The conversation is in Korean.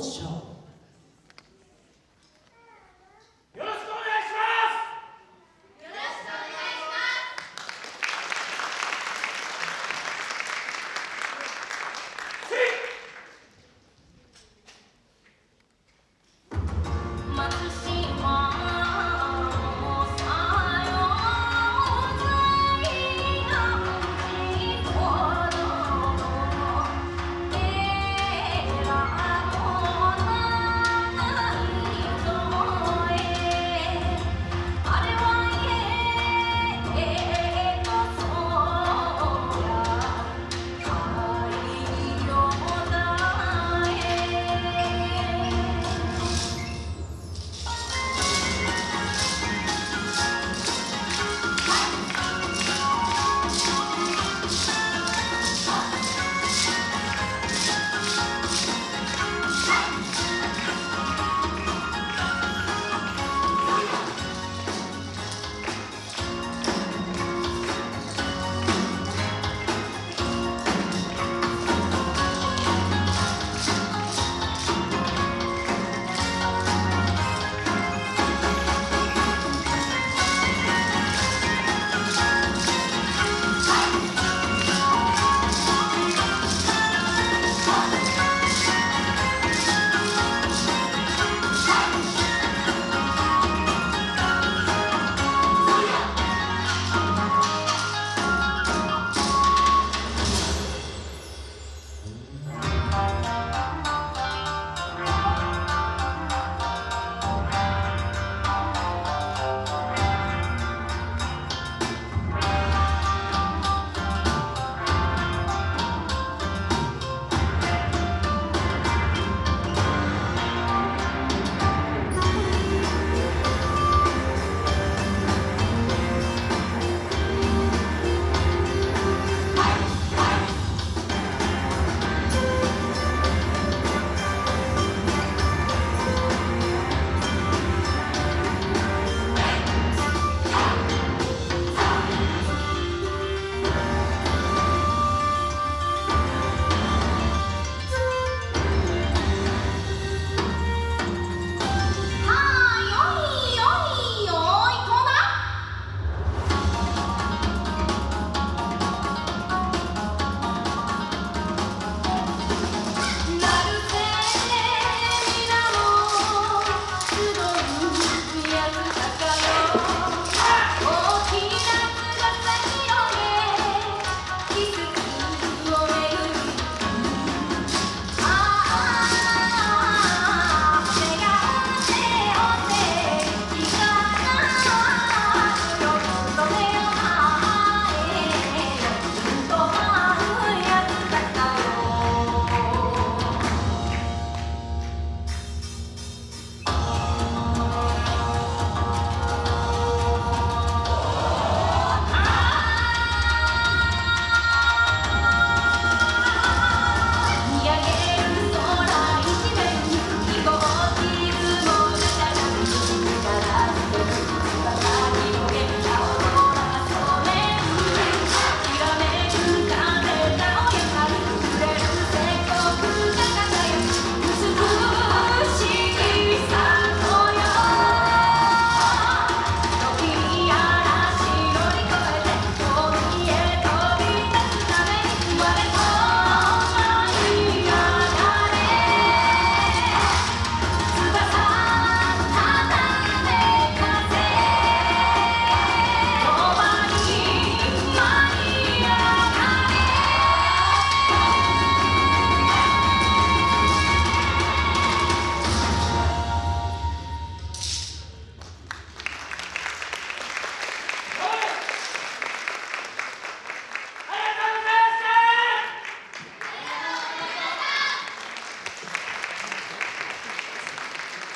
그렇죠.